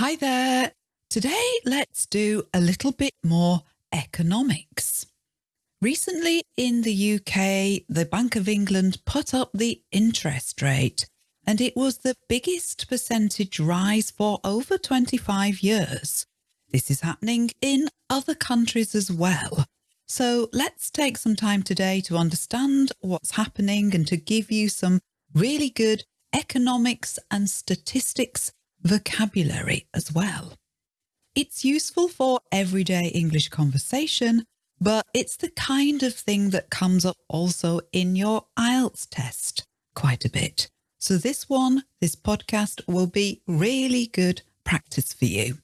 Hi there. Today, let's do a little bit more economics. Recently in the UK, the Bank of England put up the interest rate and it was the biggest percentage rise for over 25 years. This is happening in other countries as well. So let's take some time today to understand what's happening and to give you some really good economics and statistics vocabulary as well. It's useful for everyday English conversation, but it's the kind of thing that comes up also in your IELTS test quite a bit. So this one, this podcast will be really good practice for you.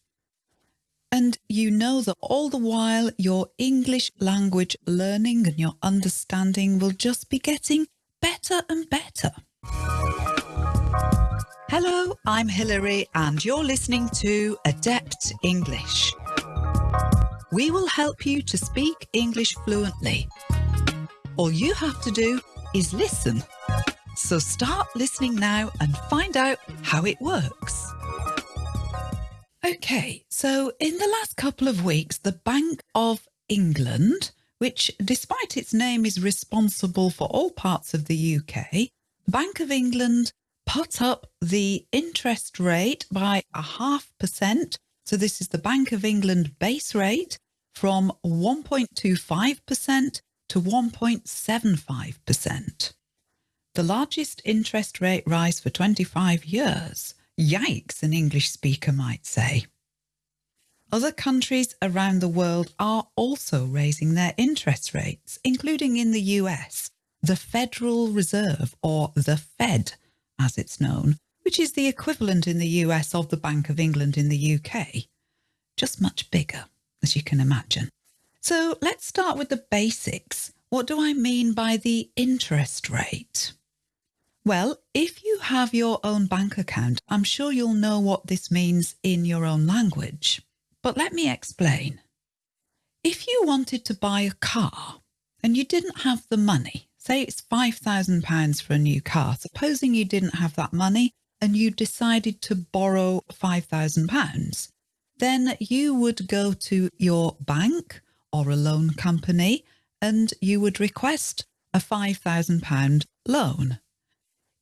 And you know that all the while your English language learning and your understanding will just be getting better and better. Hello, I'm Hilary and you're listening to Adept English. We will help you to speak English fluently. All you have to do is listen. So start listening now and find out how it works. Okay, so in the last couple of weeks, the Bank of England, which despite its name is responsible for all parts of the UK, Bank of England put up the interest rate by a half percent. So this is the Bank of England base rate from 1.25% to 1.75%. The largest interest rate rise for 25 years. Yikes, an English speaker might say. Other countries around the world are also raising their interest rates, including in the US. The Federal Reserve, or the Fed, as it's known, which is the equivalent in the US of the Bank of England in the UK, just much bigger, as you can imagine. So let's start with the basics. What do I mean by the interest rate? Well, if you have your own bank account, I'm sure you'll know what this means in your own language. But let me explain. If you wanted to buy a car and you didn't have the money, Say it's £5,000 for a new car. Supposing you didn't have that money and you decided to borrow £5,000, then you would go to your bank or a loan company and you would request a £5,000 loan.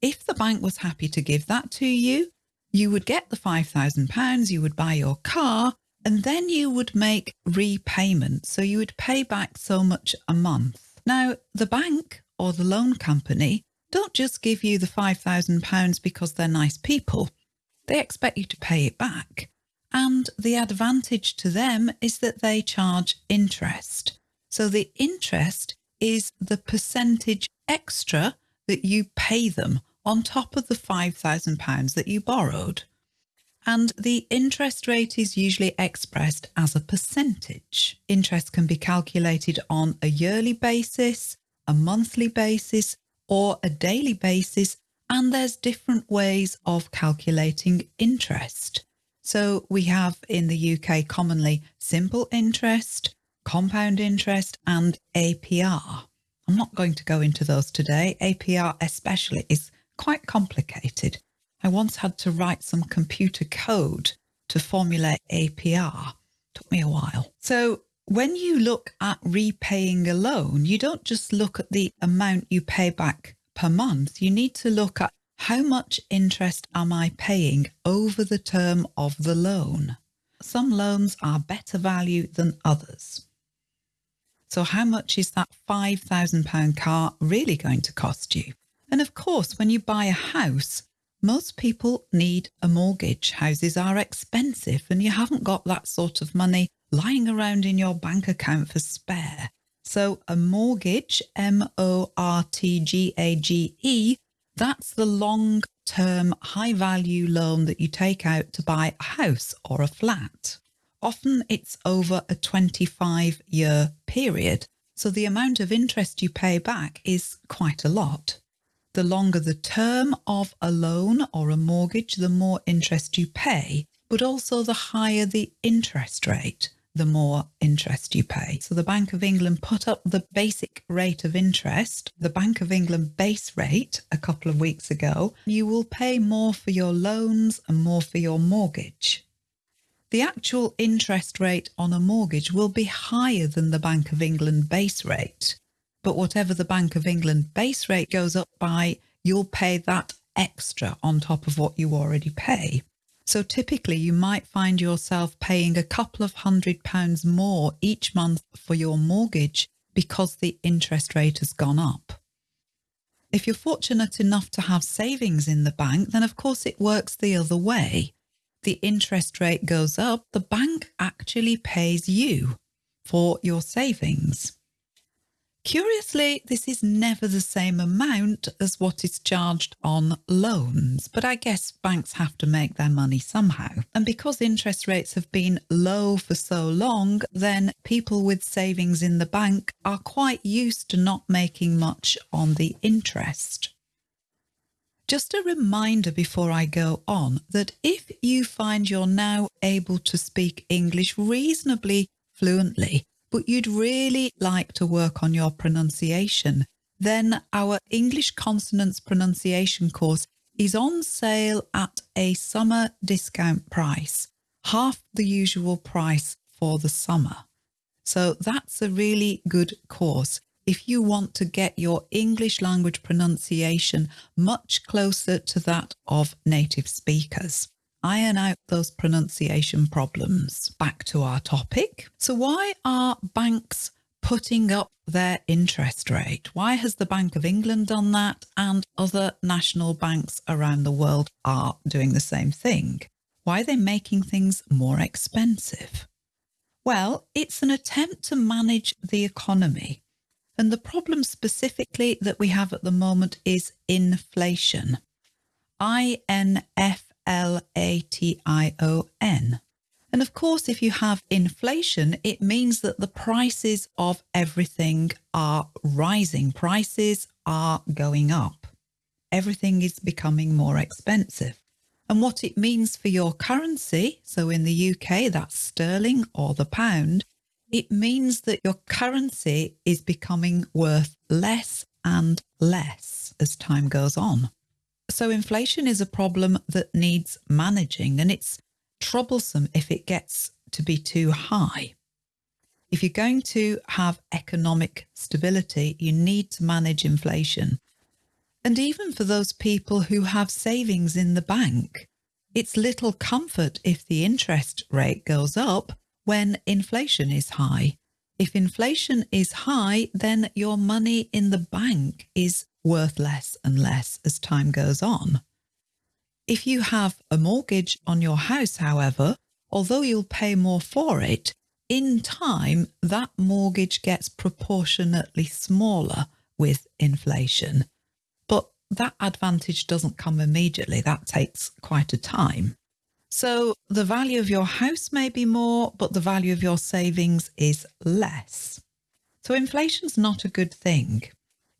If the bank was happy to give that to you, you would get the £5,000, you would buy your car, and then you would make repayments. So you would pay back so much a month. Now, the bank or the loan company don't just give you the £5,000 because they're nice people. They expect you to pay it back. And the advantage to them is that they charge interest. So the interest is the percentage extra that you pay them on top of the £5,000 that you borrowed. And the interest rate is usually expressed as a percentage. Interest can be calculated on a yearly basis, a monthly basis or a daily basis, and there's different ways of calculating interest. So we have in the UK commonly simple interest, compound interest and APR. I'm not going to go into those today. APR especially is quite complicated. I once had to write some computer code to formulate APR. Took me a while. So when you look at repaying a loan, you don't just look at the amount you pay back per month. You need to look at how much interest am I paying over the term of the loan? Some loans are better value than others. So how much is that £5,000 car really going to cost you? And of course, when you buy a house, most people need a mortgage. Houses are expensive and you haven't got that sort of money lying around in your bank account for spare. So a mortgage, M-O-R-T-G-A-G-E, that's the long-term high-value loan that you take out to buy a house or a flat. Often it's over a 25-year period, so the amount of interest you pay back is quite a lot. The longer the term of a loan or a mortgage, the more interest you pay, but also the higher the interest rate the more interest you pay. So the Bank of England put up the basic rate of interest, the Bank of England base rate a couple of weeks ago. You will pay more for your loans and more for your mortgage. the actual interest rate on a mortgage will be higher than the Bank of England base rate. But whatever the Bank of England base rate goes up by, you'll pay that extra on top of what you already pay. So typically you might find yourself paying a couple of hundred pounds more each month for your mortgage because the interest rate has gone up. If you're fortunate enough to have savings in the bank, then of course it works the other way. The interest rate goes up, the bank actually pays you for your savings. Curiously, this is never the same amount as what is charged on loans, but I guess banks have to make their money somehow. And because interest rates have been low for so long, then people with savings in the bank are quite used to not making much on the interest. Just a reminder before I go on that if you find you're now able to speak English reasonably fluently, but you'd really like to work on your pronunciation, then our English consonants pronunciation course is on sale at a summer discount price, half the usual price for the summer. So that's a really good course. If you want to get your English language pronunciation much closer to that of native speakers iron out those pronunciation problems. Back to our topic. So why are banks putting up their interest rate? Why has the Bank of England done that and other national banks around the world are doing the same thing? Why are they making things more expensive? Well, it's an attempt to manage the economy. And the problem specifically that we have at the moment is inflation. INF L-A-T-I-O-N. And of course, if you have inflation, it means that the prices of everything are rising. Prices are going up. Everything is becoming more expensive. And what it means for your currency, so in the UK, that's sterling or the pound, it means that your currency is becoming worth less and less as time goes on. So inflation is a problem that needs managing and it's troublesome if it gets to be too high. If you're going to have economic stability, you need to manage inflation. And even for those people who have savings in the bank, it's little comfort if the interest rate goes up when inflation is high. If inflation is high, then your money in the bank is worth less and less as time goes on. If you have a mortgage on your house, however, although you'll pay more for it, in time that mortgage gets proportionately smaller with inflation. But that advantage doesn't come immediately, that takes quite a time. So the value of your house may be more, but the value of your savings is less. So inflation's not a good thing.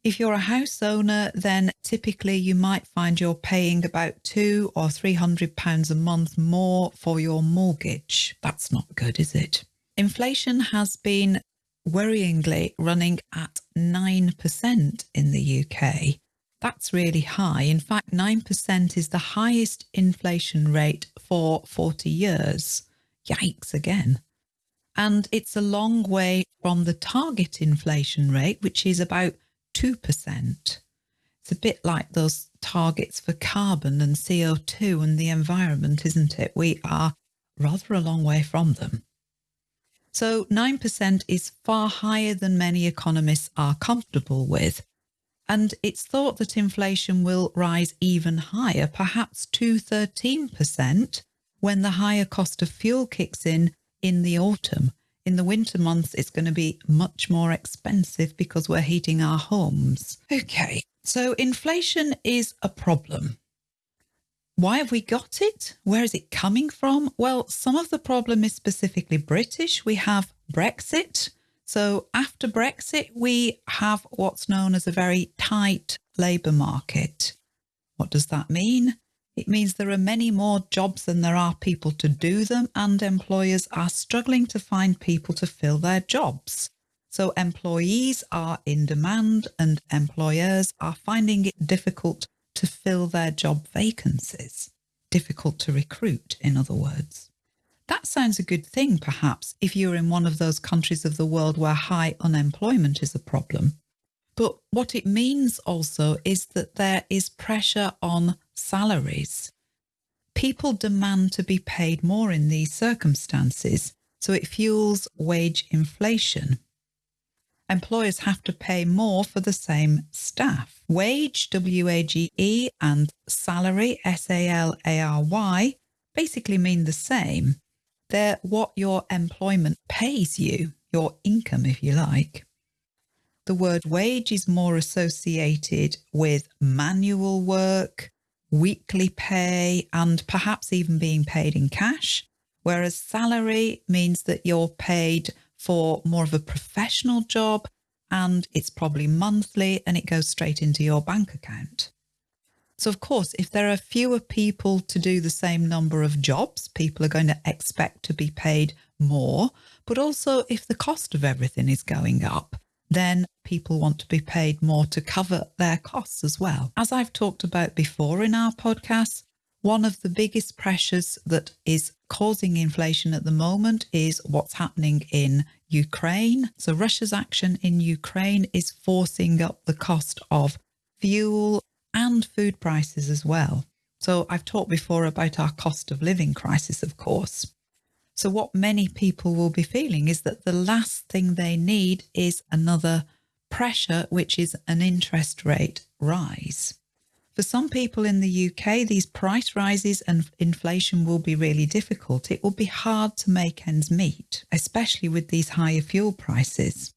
If you're a house owner, then typically you might find you're paying about two or three hundred pounds a month more for your mortgage. That's not good, is it? Inflation has been worryingly running at 9% in the UK. That's really high. In fact, 9% is the highest inflation rate for 40 years. Yikes again. And it's a long way from the target inflation rate, which is about 2%. It's a bit like those targets for carbon and CO2 and the environment, isn't it? We are rather a long way from them. So 9% is far higher than many economists are comfortable with. And it's thought that inflation will rise even higher, perhaps to 13%, when the higher cost of fuel kicks in in the autumn in the winter months, it's going to be much more expensive because we're heating our homes. Okay, so inflation is a problem. Why have we got it? Where is it coming from? Well, some of the problem is specifically British. We have Brexit. So after Brexit, we have what's known as a very tight labour market. What does that mean? It means there are many more jobs than there are people to do them and employers are struggling to find people to fill their jobs. So employees are in demand and employers are finding it difficult to fill their job vacancies. Difficult to recruit, in other words. That sounds a good thing, perhaps, if you're in one of those countries of the world where high unemployment is a problem. But what it means also is that there is pressure on salaries. People demand to be paid more in these circumstances, so it fuels wage inflation. Employers have to pay more for the same staff. Wage, W-A-G-E, and salary, S-A-L-A-R-Y, basically mean the same. They're what your employment pays you, your income, if you like. The word wage is more associated with manual work, weekly pay, and perhaps even being paid in cash, whereas salary means that you're paid for more of a professional job and it's probably monthly and it goes straight into your bank account. So, of course, if there are fewer people to do the same number of jobs, people are going to expect to be paid more. But also, if the cost of everything is going up, then people want to be paid more to cover their costs as well. As I've talked about before in our podcast, one of the biggest pressures that is causing inflation at the moment is what's happening in Ukraine. So Russia's action in Ukraine is forcing up the cost of fuel and food prices as well. So I've talked before about our cost of living crisis, of course. So what many people will be feeling is that the last thing they need is another pressure, which is an interest rate rise. For some people in the UK, these price rises and inflation will be really difficult. It will be hard to make ends meet, especially with these higher fuel prices.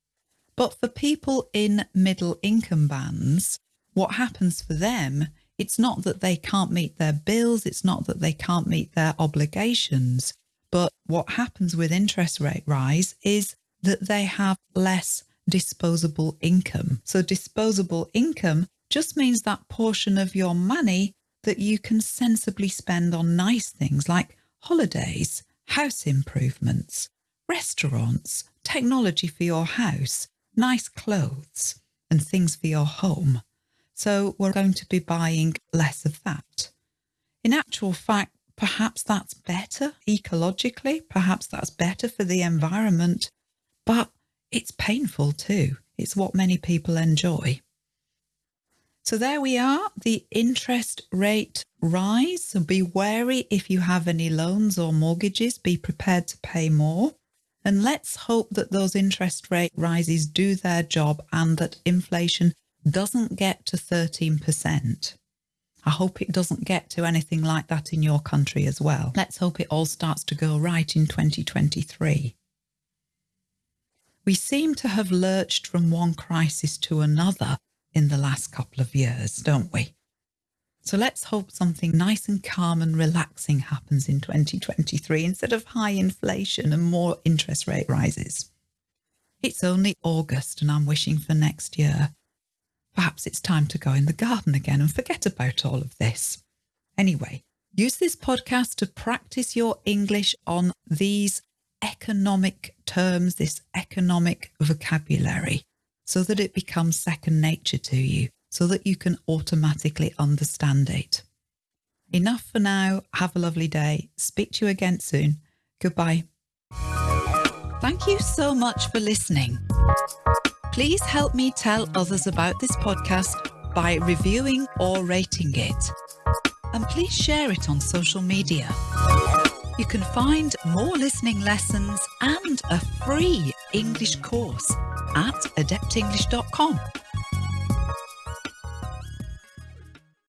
But for people in middle income bands, what happens for them, it's not that they can't meet their bills, it's not that they can't meet their obligations, but what happens with interest rate rise is that they have less disposable income. So disposable income just means that portion of your money that you can sensibly spend on nice things like holidays, house improvements, restaurants, technology for your house, nice clothes and things for your home. So we're going to be buying less of that. In actual fact, perhaps that's better ecologically, perhaps that's better for the environment, but it's painful too. It's what many people enjoy. So there we are, the interest rate rise. So be wary if you have any loans or mortgages, be prepared to pay more. And let's hope that those interest rate rises do their job and that inflation doesn't get to 13%. I hope it doesn't get to anything like that in your country as well. Let's hope it all starts to go right in 2023. We seem to have lurched from one crisis to another in the last couple of years, don't we? So let's hope something nice and calm and relaxing happens in 2023 instead of high inflation and more interest rate rises. It's only August and I'm wishing for next year. Perhaps it's time to go in the garden again and forget about all of this. Anyway, use this podcast to practice your English on these economic terms, this economic vocabulary, so that it becomes second nature to you, so that you can automatically understand it. Enough for now. Have a lovely day. Speak to you again soon. Goodbye. Thank you so much for listening. Please help me tell others about this podcast by reviewing or rating it. And please share it on social media. You can find more listening lessons and a free English course at adeptenglish.com.